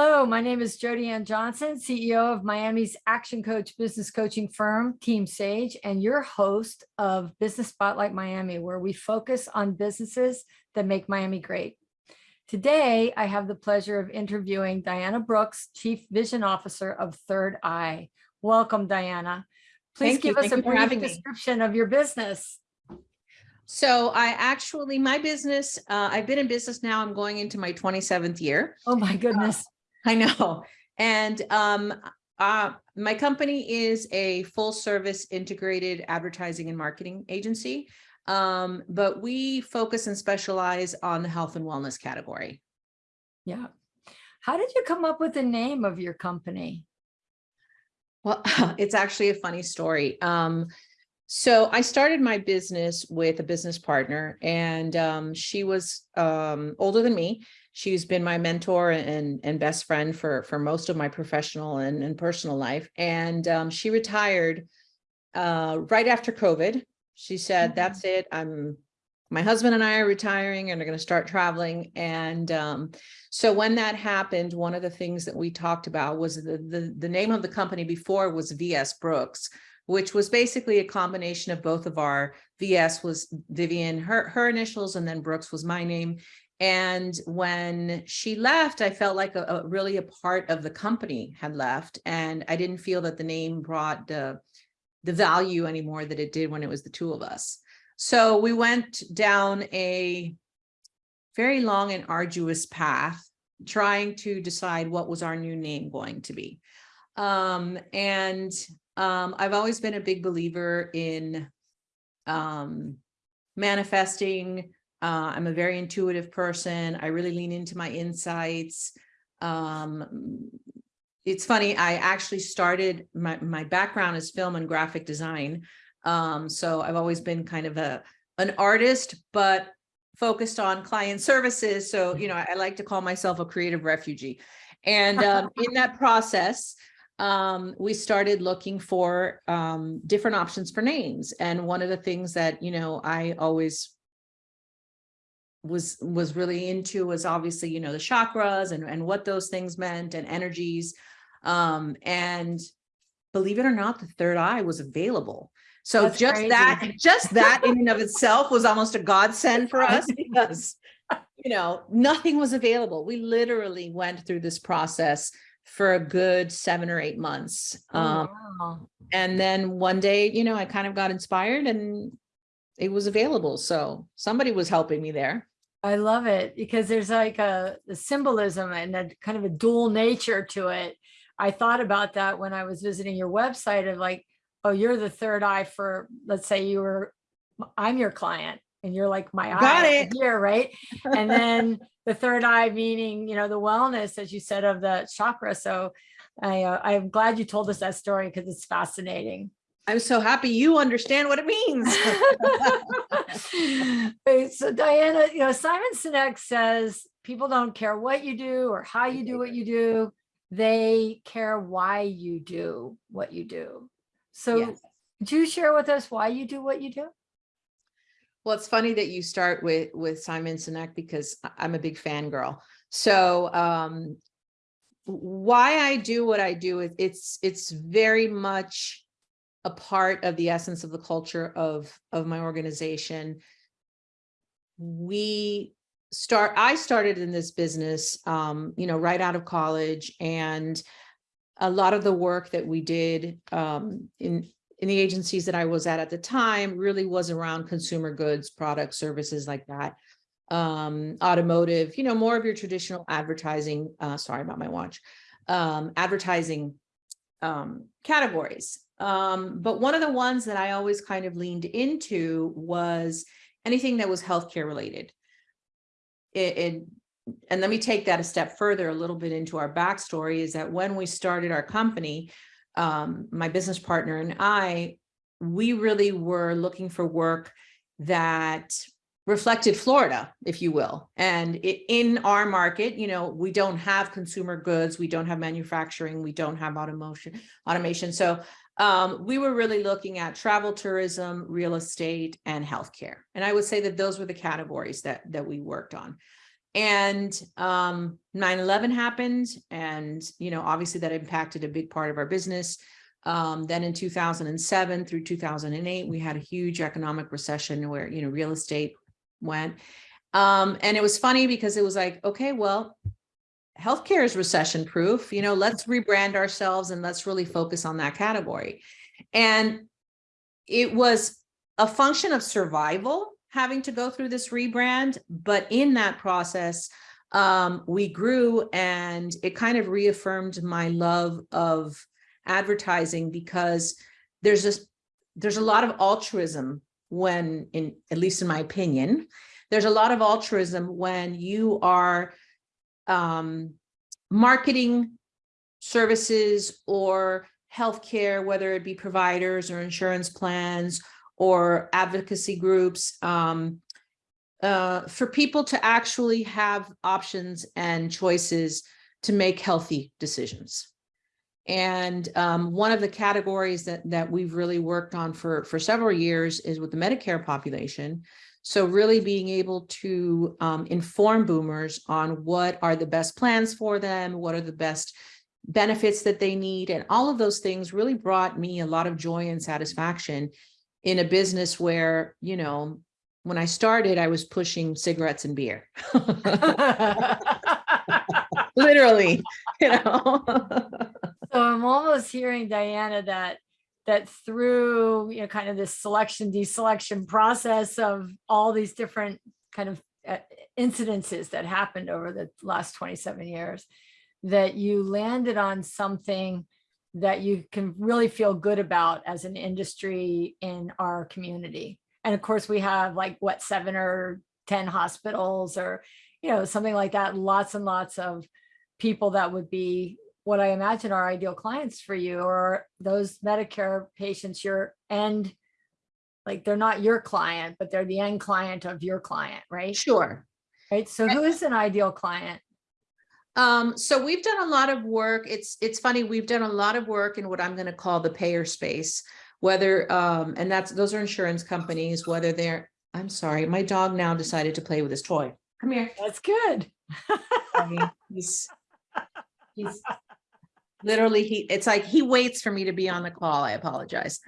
Hello, my name is Jody Ann Johnson, CEO of Miami's Action Coach business coaching firm, Team Sage, and your host of Business Spotlight Miami, where we focus on businesses that make Miami great. Today, I have the pleasure of interviewing Diana Brooks, Chief Vision Officer of Third Eye. Welcome, Diana. Please Thank you. give us Thank a you brief having me. description of your business. So I actually, my business, uh, I've been in business now, I'm going into my 27th year. Oh my goodness. I know. And um, uh, my company is a full service integrated advertising and marketing agency. Um, but we focus and specialize on the health and wellness category. Yeah. How did you come up with the name of your company? Well, it's actually a funny story. Um, so I started my business with a business partner and um, she was um, older than me. She's been my mentor and, and best friend for, for most of my professional and, and personal life. And um, she retired uh, right after COVID. She said, Mhm. that's it. I'm, my husband and I are retiring and are going to start traveling. And um, so when that happened, one of the things that we talked about was the, the, the name of the company before was VS Brooks, which was basically a combination of both of our VS was Vivian, her, her initials, and then Brooks was my name. And when she left, I felt like a, a- really a part of the company had left. And I didn't feel that the name brought the, the value anymore that it did when it was the two of us. So we went down a very long and arduous path, trying to decide what was our new name going to be. Um, and um, I've always been a big believer in um, manifesting. Uh, I'm a very intuitive person. I really lean into my insights. Um, it's funny, I actually started, my, my background is film and graphic design. Um, so I've always been kind of a, an artist, but focused on client services. So, you know, I, I like to call myself a creative refugee. And um, in that process, um, we started looking for um, different options for names. And one of the things that, you know, I always was was really into was obviously, you know, the chakras and, and what those things meant and energies. Um, and believe it or not, the third eye was available. So That's just crazy. that, just that in and of itself was almost a godsend for us because, you know, nothing was available. We literally went through this process for a good seven or eight months. Oh, Um, wow. and then one day, you know, I kind of got inspired and it was available. So somebody was helping me there. I love it because there's like a, a symbolism and a kind of a dual nature to it. I thought about that when I was visiting your website of like, oh, you're the third eye for, let's say you were, I'm your client and you're like my Got eye it. here, right? And then the third eye meaning, you know, the wellness, as you said, of the chakra. So I, uh, I'm glad you told us that story because it's fascinating. I'm so happy you understand what it means. Right, so Diana, you know, Simon Sinek says people don't care what you do or how you do what you do. They care why you do what you do. So Yes. do you share with us why you do what you do? Well, it's funny that you start with with Simon Sinek because I- I'm a big fangirl. So um why I do what I do is it's it's very much a part of the essence of the culture of of my organization. We start I started in this business um you know right out of college and a lot of the work that we did um in in the agencies that I was at at the time really was around consumer goods, products, services like that. Um, automotive, you know, more of your traditional advertising, uh, sorry about my watch, um, advertising um, categories. Um, but one of the ones that I always kind of leaned into was anything that was healthcare related. It, it- and let me take that a step further, a little bit into our backstory is that when we started our company, um, my business partner and I, we really were looking for work that reflected Florida, if you will. And i- in our market, you know, we don't have consumer goods, we don't have manufacturing, we don't have automation, automation. So um, we were really looking at travel, tourism, real estate, and healthcare. And I would say that those were the categories that that we worked on. And um 9-11 happened and, you know, obviously that impacted a big part of our business. Um, then in two thousand and seven through two thousand and eight, we had a huge economic recession where, you know, real estate went. Um, and it was funny because it was like, okay, well, healthcare is recession proof, you know, let's rebrand ourselves and let's really focus on that category. And it was a function of survival having to go through this rebrand, but in that process, um, we grew and it kind of reaffirmed my love of advertising because there's just, there's a lot of altruism when in, at least in my opinion, there's a lot of altruism when you are um, marketing services or healthcare, whether it be providers or insurance plans or advocacy groups, um, uh, for people to actually have options and choices to make healthy decisions. And um, one of the categories that that we've really worked on for for several years is with the Medicare population. So really being able to um, inform boomers on what are the best plans for them, what are the best benefits that they need, and all of those things really brought me a lot of joy and satisfaction in a business where, you know, when I started, I was pushing cigarettes and beer. Literally, you know. So I'm almost hearing Diana that that through you know kind of this selection deselection process of all these different kind of uh, incidences that happened over the last 27 years that you landed on something that you can really feel good about as an industry in our community. And of course, we have like what seven or 10 hospitals or, you know, something like that, lots and lots of people that would be what I imagine are ideal clients for you or those Medicare patients, your end, like they're not your client, but they're the end client of your client, right? Sure. Right. So who is an ideal client? Um, so we've done a lot of work. It's it's funny, we've done a lot of work in what I'm going to call the payer space, whether um, and that's those are insurance companies, whether they're I'm sorry, my dog now decided to play with his toy. Come here. That's good. I mean, he's he's literally he it's like he waits for me to be on the call. I apologize.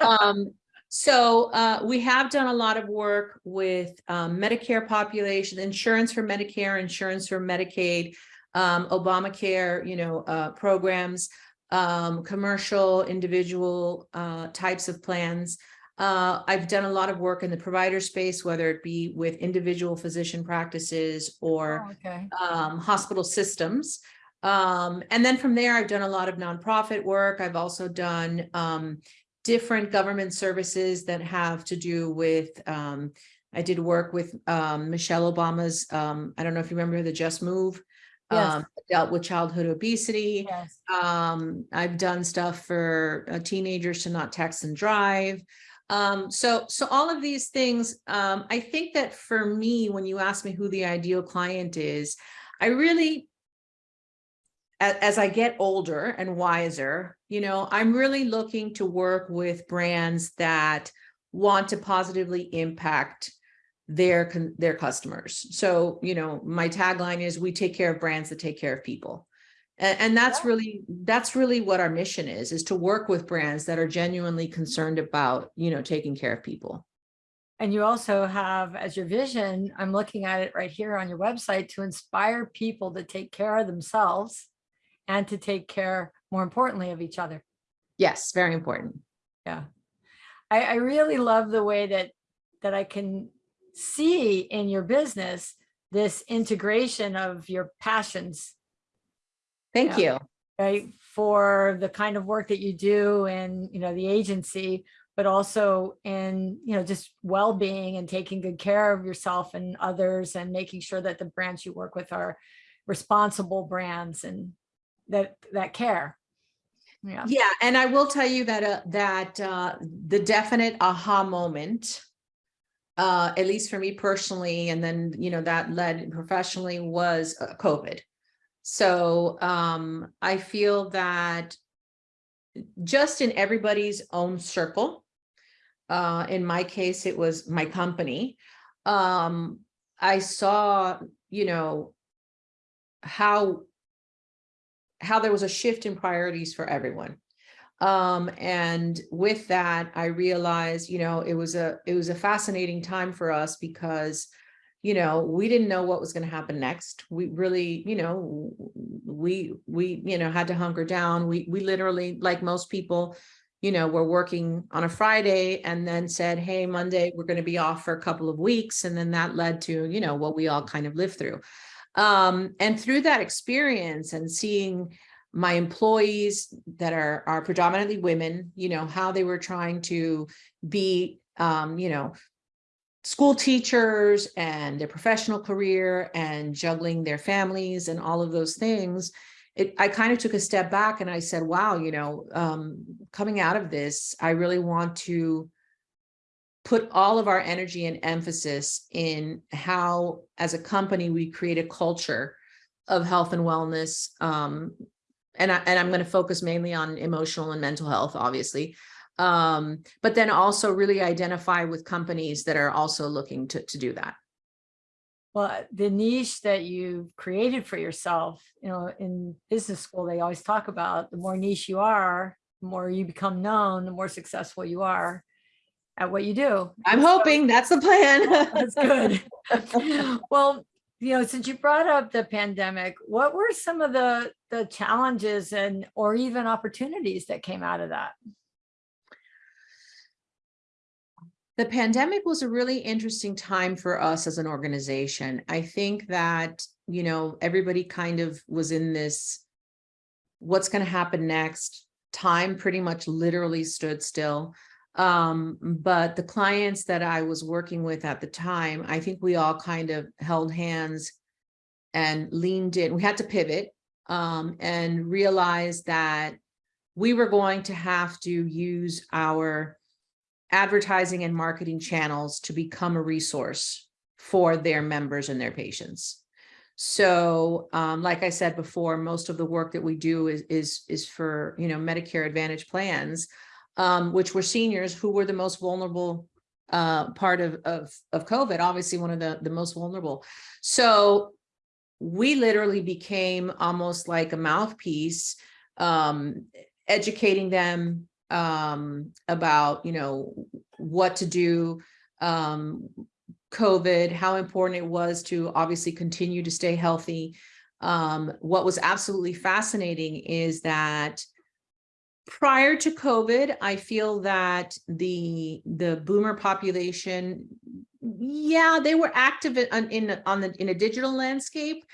Um, so uh, we have done a lot of work with um, Medicare population, insurance for Medicare, insurance for Medicaid, um, Obamacare, you know, uh, programs, um, commercial, individual uh, types of plans. Uh, I've done a lot of work in the provider space, whether it be with individual physician practices or Oh, Okay. um, hospital systems. Um, and then from there, I've done a lot of nonprofit work. I've also done um, different government services that have to do with, um, I did work with um, Michelle Obama's, um, I don't know if you remember the Just Move, Yes. um, dealt with childhood obesity. Yes. Um, I've done stuff for uh, teenagers to not text and drive. Um, so, so all of these things, um, I think that for me, when you ask me who the ideal client is, I really, as, as I get older and wiser, you know, I'm really looking to work with brands that want to positively impact their their customers. So, you know, my tagline is we take care of brands that take care of people. And, and that's Yeah. really that's really what our mission is is to work with brands that are genuinely concerned about, you know, taking care of people. And you also have as your vision, I'm looking at it right here on your website, to inspire people to take care of themselves and to take care, more importantly, of each other. Yes, very important. Yeah. I, I really love the way that, that I can see in your business, this integration of your passions, Thank Yeah. you. right? For the kind of work that you do and, you know, the agency, but also in, you know, just well-being and taking good care of yourself and others and making sure that the brands you work with are responsible brands and that, that care. Yeah. Yeah, and I will tell you that uh, that uh, the definite aha moment, uh, at least for me personally, and then you know that led professionally was uh, COVID. So um, I feel that just in everybody's own circle, uh, in my case, it was my company. Um, I saw, you know, how how there was a shift in priorities for everyone. Um, and with that, I realized, you know, it was a it was a fascinating time for us because, you know, we didn't know what was going to happen next. We really, you know, we we, you know, had to hunker down. We we literally, like most people, you know, were working on a Friday and then said, hey, Monday, we're going to be off for a couple of weeks. And then that led to, you know, what we all kind of lived through. Um, and through that experience and seeing my employees that are, are predominantly women, you know, how they were trying to be, um, you know, school teachers and their professional career and juggling their families and all of those things, it, I kind of took a step back and I said, wow, you know, um, coming out of this, I really want to put all of our energy and emphasis in how, as a company, we create a culture of health and wellness. Um, and, I, and I'm going to focus mainly on emotional and mental health, obviously. Um, but then also really identify with companies that are also looking to, to do that. Well, the niche that you've created for yourself, you know, in business school, they always talk about the more niche you are, the more you become known, the more successful you are at what you do. I'm hoping that's the plan. That's good. Well, you know, since you brought up the pandemic, what were some of the, the challenges and, or even opportunities that came out of that? The pandemic was a really interesting time for us as an organization. I think that, you know, everybody kind of was in this, what's going to happen next? Time pretty much literally stood still. Um, but the clients that I was working with at the time, I think we all kind of held hands and leaned in. We had to pivot um, and realize that we were going to have to use our advertising and marketing channels to become a resource for their members and their patients. So, um, like I said before, most of the work that we do is, is, is for, you know, Medicare Advantage plans, um, which were seniors who were the most vulnerable uh, part of, of, of COVID, obviously one of the, the most vulnerable. So we literally became almost like a mouthpiece, um, educating them um, about, you know, what to do, um, COVID, how important it was to obviously continue to stay healthy. Um, what was absolutely fascinating is that prior to COVID, I feel that the the boomer population, yeah, they were active in, in on the in a digital landscape.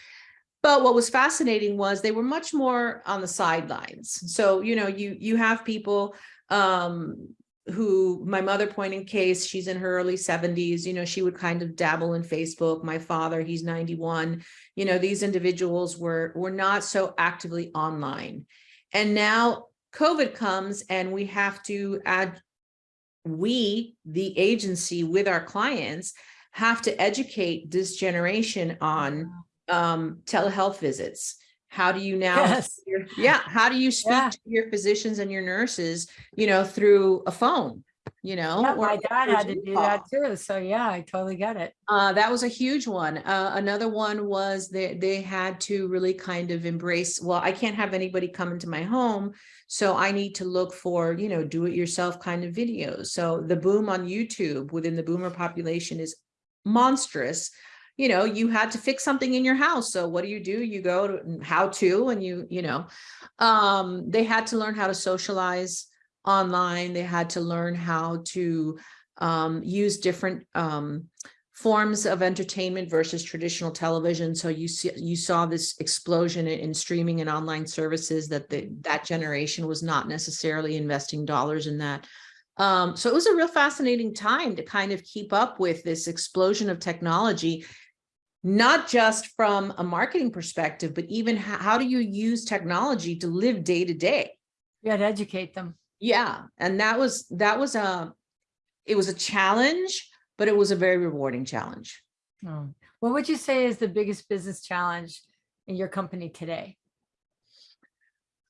But what was fascinating was they were much more on the sidelines. So, you know, you you have people um, who my mother point in case, she's in her early 70s, you know, she would kind of dabble in Facebook. My father, he's 91. You know, these individuals were were not so actively online. And now COVID comes and we have to add, we, the agency with our clients, have to educate this generation on um, telehealth visits. How do you now, Yes. yeah, how do you speak Yeah. to your physicians and your nurses, you know, through a phone, you know? Yeah, or my dad had to do call? that too. So yeah, I totally get it. Uh, that was a huge one. Uh, another one was they, they had to really kind of embrace, well, I can't have anybody come into my home. So I need to look for, you know, do it yourself kind of videos. So the boom on YouTube within the boomer population is monstrous. You know, you had to fix something in your house. So what do you do? You go to how to, and you, you know, um, they had to learn how to socialize online. They had to learn how to um, use different um, forms of entertainment versus traditional television. So you see, you saw this explosion in, in streaming and online services that the, that generation was not necessarily investing dollars in that. Um, so it was a real fascinating time to kind of keep up with this explosion of technology, not just from a marketing perspective, but even how, how do you use technology to live day to day? Had to educate them. Yeah, and that was that was a it was a challenge, but it was a very rewarding challenge. Oh. What would you say is the biggest business challenge in your company today?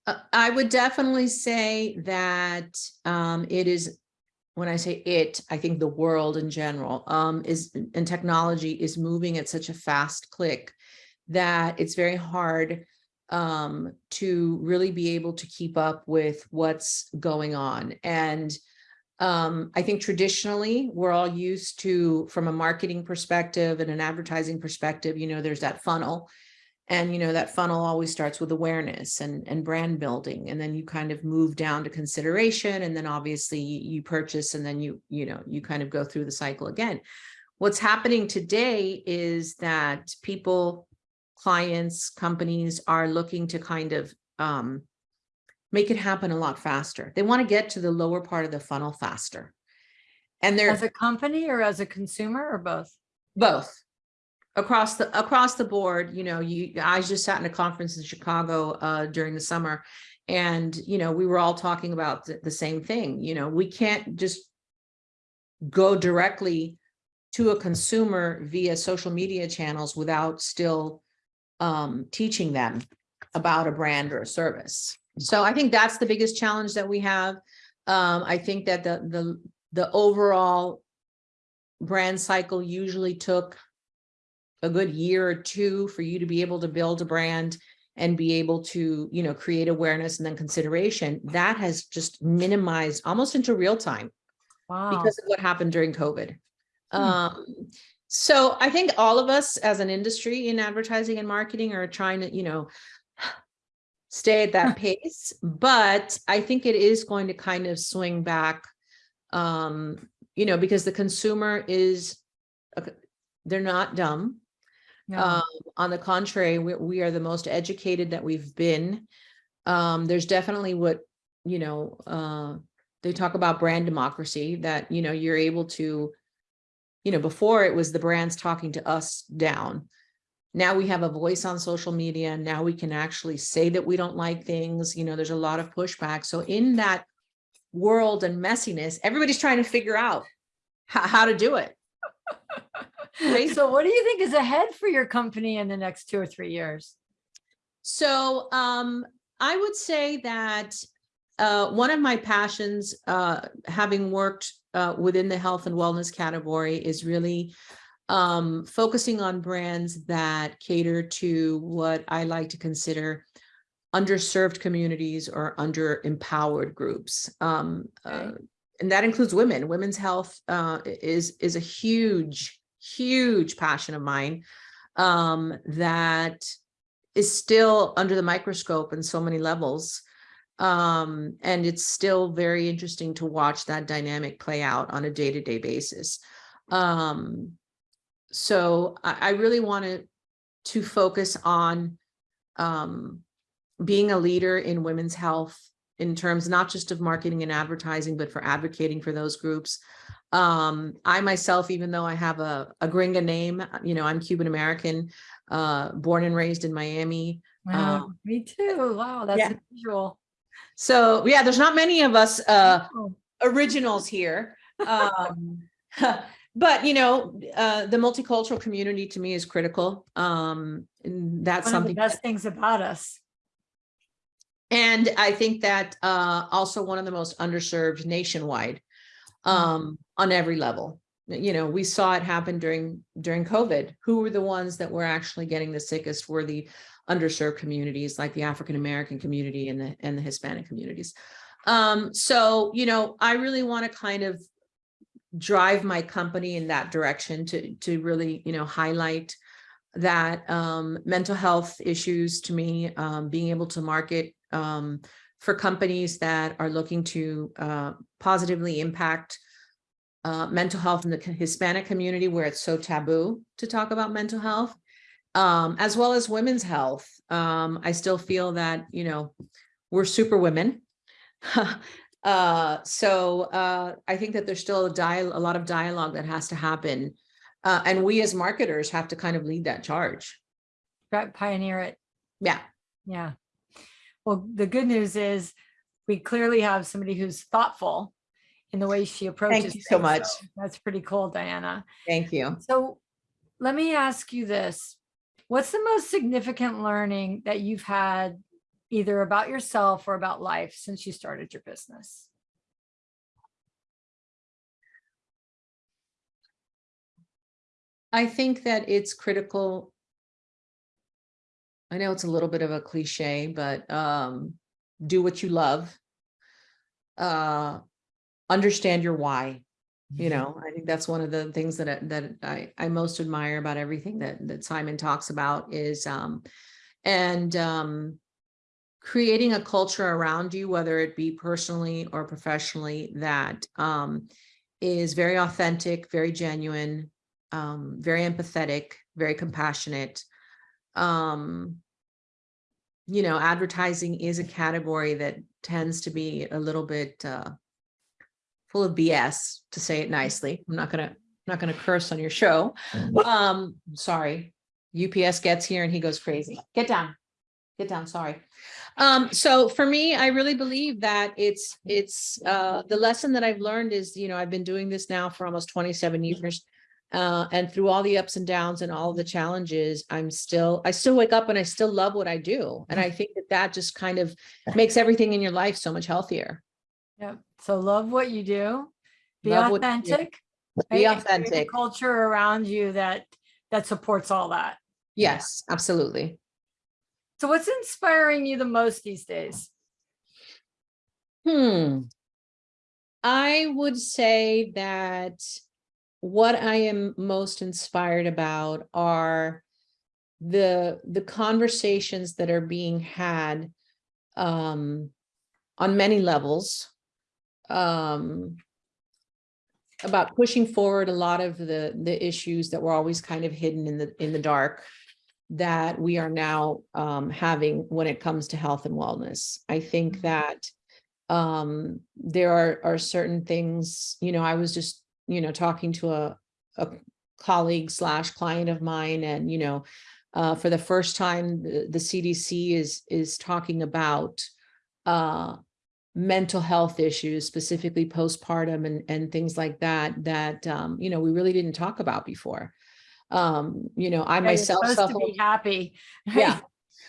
Uh, I would definitely say that um, it is when I say it, I think the world in general, um, is, and technology is moving at such a fast click that it's very hard um, to really be able to keep up with what's going on. And um, I think traditionally, we're all used to, from a marketing perspective and an advertising perspective, you know, there's that funnel. And, you know, that funnel always starts with awareness and, and brand building. And then you kind of move down to consideration. And then obviously you purchase and then you, you know, you kind of go through the cycle again. What's happening today is that people, clients, companies are looking to kind of um, make it happen a lot faster. They want to get to the lower part of the funnel faster. And they're As a company or as a consumer or both? both across the across the board you know you i just sat in a conference in chicago uh during the summer and you know we were all talking about the, the same thing you know we can't just go directly to a consumer via social media channels without still um teaching them about a brand or a service so i think that's the biggest challenge that we have um i think that the the the overall brand cycle usually took a good year or two for you to be able to build a brand and be able to, you know, create awareness and then consideration, that has just minimized almost into real time Wow. because of what happened during COVID. Hmm. Um, so I think all of us as an industry in advertising and marketing are trying to, you know, stay at that pace, but I think it is going to kind of swing back, um, you know, because the consumer is, uh, they're not dumb. Yeah. Um, on the contrary, we, we are the most educated that we've been. Um, there's definitely what, you know, uh, they talk about brand democracy that, you know, you're able to, you know, before it was the brands talking to us down. Now we have a voice on social media. Now we can actually say that we don't like things, you know, there's a lot of pushback. So in that world and messiness, everybody's trying to figure out how, to do it. So what do you think is ahead for your company in the next two or three years? So um, I would say that uh, one of my passions, uh, having worked uh, within the health and wellness category, is really um, focusing on brands that cater to what I like to consider underserved communities or under empowered groups. Um, uh, Okay. and that includes women. Women's health uh, is is a huge, huge passion of mine um, that is still under the microscope in so many levels. Um, and it's still very interesting to watch that dynamic play out on a day-to-day basis. Um, so I, I really wanted to focus on um, being a leader in women's health in terms not just of marketing and advertising, but for advocating for those groups. Um, I myself, even though I have a, a gringa name, you know, I'm Cuban American, uh, born and raised in Miami. Wow, Um, me too. Wow, that's yeah. unusual. So yeah, there's not many of us uh, originals here. Um, but you know, uh, the multicultural community to me is critical. Um, and that's One of the something. best things about us. And I think that uh, also one of the most underserved nationwide um, on every level. You know, we saw it happen during during COVID. Who were the ones that were actually getting the sickest were the underserved communities like the African American community and the and the Hispanic communities. Um, so, you know, I really want to kind of drive my company in that direction to to really, you know, highlight that um, mental health issues to me, um, being able to market um, for companies that are looking to uh, positively impact uh, mental health in the Hispanic community where it's so taboo to talk about mental health, um, as well as women's health. Um, I still feel that, you know, we're super women. uh, so uh, I think that there's still a, dial a lot of dialogue that has to happen. Uh, and we as marketers have to kind of lead that charge. Right, Pioneer it. Yeah. Yeah. Well, the good news is we clearly have somebody who's thoughtful in the way she approaches. Thank you so things, much. That's pretty cool, Diana. Thank you. So let me ask you this. What's the most significant learning that you've had either about yourself or about life since you started your business? I think that it's critical. I know it's a little bit of a cliche, but um, do what you love. Uh, understand your why. You know, I think that's one of the things that I- that I I most admire about everything that that Simon talks about is um, and um, creating a culture around you, whether it be personally or professionally, that um, is very authentic, very genuine, um, very empathetic, very compassionate. Um, you know, advertising is a category that tends to be a little bit uh, full of BS, to say it nicely. I'm not gonna, I'm not gonna curse on your show. Um, sorry. UPS gets here and he goes crazy. Get down. Get down, sorry. Um, so for me, I really believe that it's, it's, uh, the lesson that I've learned is, you know, I've been doing this now for almost twenty-seven years. Uh, and through all the ups and downs and all the challenges, I'm still, I still wake up and I still love what I do. And I think that that just kind of makes everything in your life so much healthier. Yep. So love what you do. Be Love you do. authentic. Be right, and create a authentic. Culture around you that, that supports all that. Yes, absolutely. So what's inspiring you the most these days? Hmm. I would say that what I am most inspired about are the, the conversations that are being had um, on many levels. Um, about pushing forward a lot of the, the issues that were always kind of hidden in the, in the dark that we are now um, having when it comes to health and wellness. I think that um, there are, are certain things, you know, I was just, you know, talking to a, a colleague slash client of mine and, you know, uh, for the first time, the, the CDC is, is talking about uh, mental health issues, specifically postpartum and, and things like that, that, um, you know, we really didn't talk about before. Um, you know, I Yeah, myself supposed to be happy. Yeah.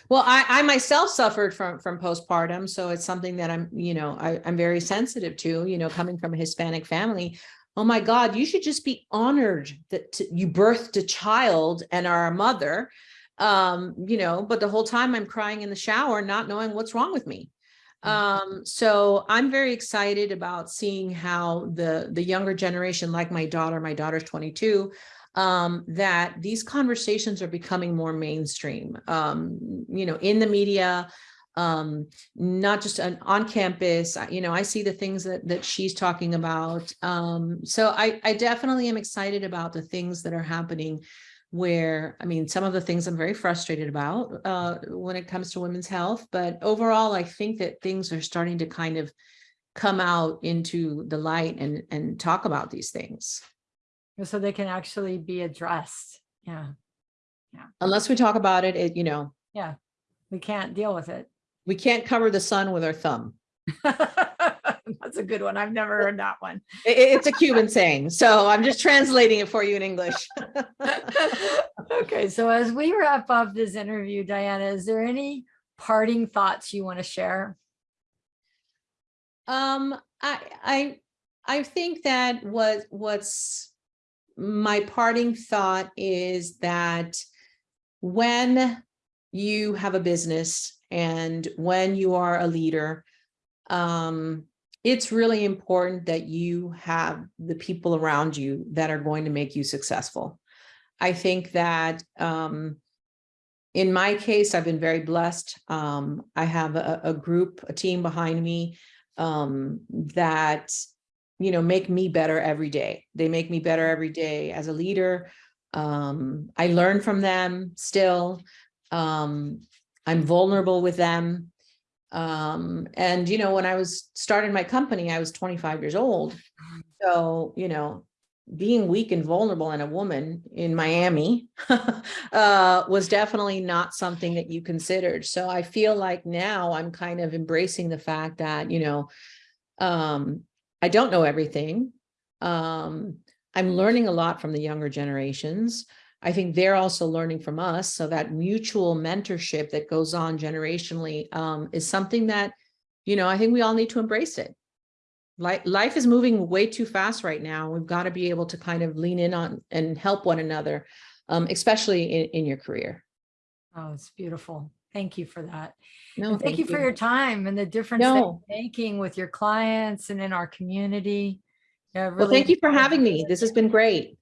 Well, I, I myself suffered from, from postpartum, so it's something that I'm, you know, I, I'm very sensitive to, you know, coming from a Hispanic family. Oh my God, you should just be honored that you birthed a child and are a mother. Um, you know, but the whole time I'm crying in the shower, not knowing what's wrong with me. Um, so I'm very excited about seeing how the, the younger generation, like my daughter, my daughter's 22, um, that these conversations are becoming more mainstream, um, you know, in the media, um, not just on, on campus, you know, I see the things that, that she's talking about. Um, so I, I definitely am excited about the things that are happening where, I mean, some of the things I'm very frustrated about, uh, when it comes to women's health, but overall, I think that things are starting to kind of come out into the light and, and talk about these things. So they can actually be addressed. Yeah, Yeah. Unless we talk about it, it, you know, Yeah. we can't deal with it. we can't cover the sun with our thumb. That's a good one. I've never heard that one. I- I- it's a Cuban saying, so I'm just translating it for you in English. Okay, so as we wrap up this interview, Diana, is there any parting thoughts you want to share? Um, I, I, I think that what, what's my parting thought is that when you have a business and when you are a leader, um, it's really important that you have the people around you that are going to make you successful. I think that, um, in my case, I've been very blessed. Um, I have a, a group, a team behind me um, that, you know, make me better every day. They make me better every day as a leader. Um, I learn from them still. Um, I'm vulnerable with them. Um, and, you know, when I was starting my company, I was 25 years old. So, you know, being weak and vulnerable and a woman in Miami uh, was definitely not something that you considered. So I feel like now I'm kind of embracing the fact that, you know, um, I don't know everything. Um, I'm learning a lot from the younger generations. I think they're also learning from us. So that mutual mentorship that goes on generationally um, is something that, you know, I think we all need to embrace it. life, life is moving way too fast right now. We've got to be able to kind of lean in on and help one another, um, especially in, in your career. Oh, it's beautiful. Thank you for that. No, And thank you for your time and the difference that you're making with your clients and in our community. Yeah, Well, thank you for having me. This has been great.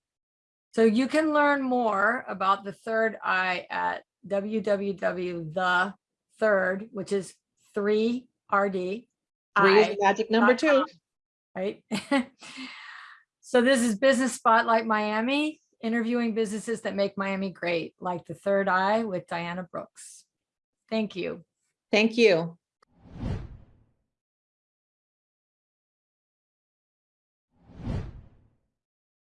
So you can learn more about the third eye at www the third, which is three RD. Three is magic number two. Right? So this is Business Spotlight Miami, interviewing businesses that make Miami great, like the third eye with Diana Brooks. Thank you. Thank you.